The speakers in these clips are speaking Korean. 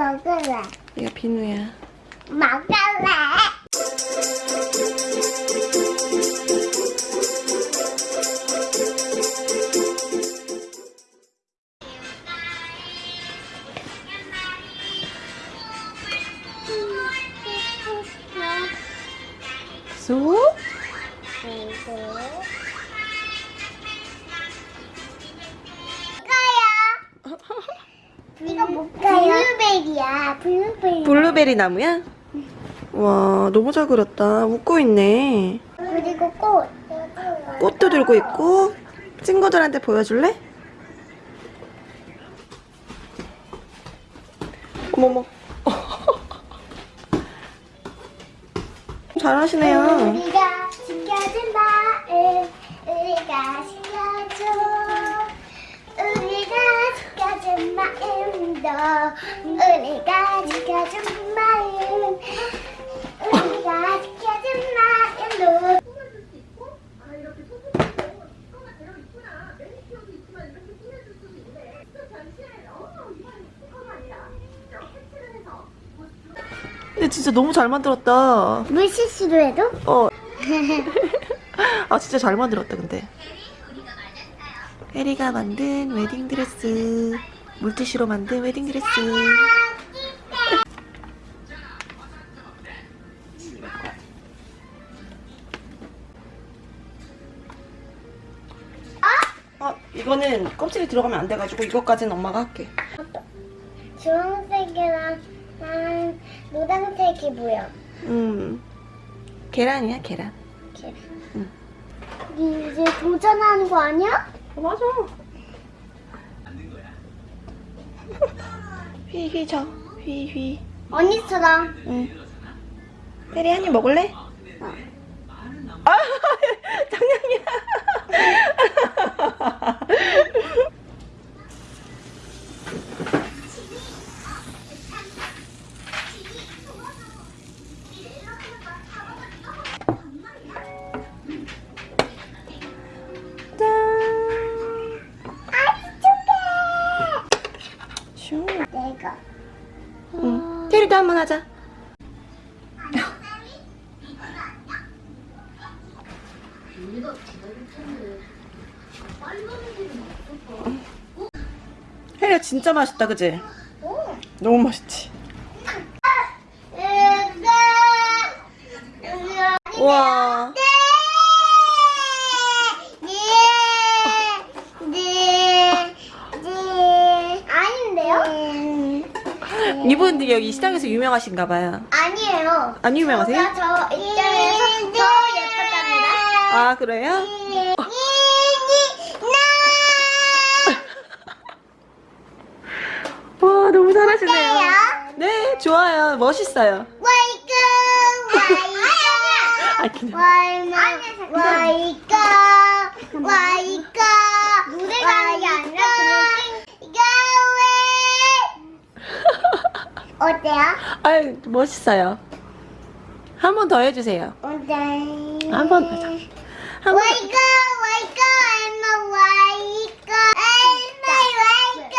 먹을래. 얘가 비누야. 먹을래. 소? 이거 뭘까요? 블루베리야. 블루베리. 블루베리 나무야? 와, 너무 잘 그렸다. 웃고 있네. 그리고 꽃. 꽃도 들고 있고. 친구들한테 보여줄래? 어머머. 잘하시네요. 우리가 지켜준 마음 우리가 지켜줘 마음도 우리가 지켜준 마음 우리가 지켜준 마음도 근데 진짜 너무 잘 만들었다. 물실수로 해도? 어. 아 진짜 잘 만들었다 근데. 혜리가 만든 웨딩드레스. 물티슈로 만든 웨딩드레스. 아 이거는 껍질이 들어가면 안 돼가지고 이것까지는 엄마가 할게. 주황색이랑 난 노란색이 보여 음 계란이야 계란. 이렇게. 응. 이제 도전하는 거 아니야? 어, 맞아. 휘휘 저 휘휘. 언니처럼 응. 혜리 한 입 먹을래? 아 장난이야. 슈. 내가 응. 테리도 한번 하자. 혜리야 진짜 맛있다 그지? 오. 너무 맛있지? 우와 아닌데요? 이분들이 여기 시장에서 유명하신가 봐요 아니에요. 안 유명하세요? 저 입장에서 더 예뻤답니다. 아 그래요? 와 너무 잘하시네요 네 좋아요 멋있어요 아 그냥 와이까 와이까 노래가 아니라 이거 왜 어때요? 아유 멋있어요 한 번 더 해주세요 어때? 한번 더. 한 번. 와이까 와이까 엄마 와이까 엄마 와이까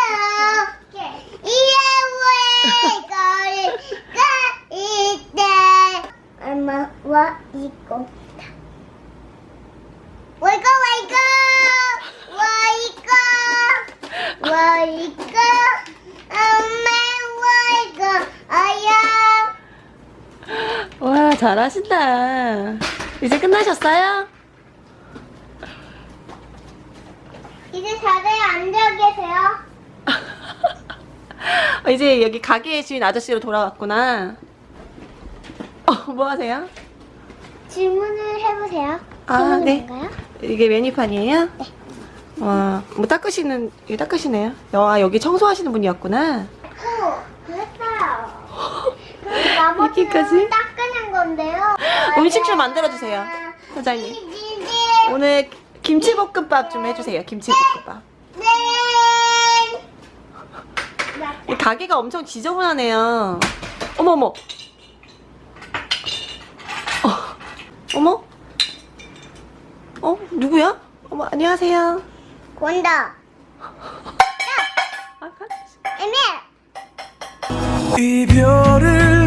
이에 와이까가 있대 엄마 와이까 잘하신다 이제 끝나셨어요? 이제 자리에 앉아 계세요. 어, 이제 여기 가게 주인 아저씨로 돌아왔구나 어, 뭐 하세요? 질문을 해보세요. 아, 네. 이게 메뉴판이에요? 네. 와, 뭐 닦으시는, 이거 닦으시네요. 아, 여기 청소하시는 분이었구나. 호, 그랬어요. 그럼 나머지는 이렇게까지? 건데요. 음식 좀 만들어주세요. 사장님. 네. 오늘 김치볶음밥 좀 해주세요. 김치볶음밥. 네. 이 가게가 엄청 지저분하네요. 어머머. 어, 어머? 어? 누구야? 어머, 안녕하세요. 권다. 아. 이별을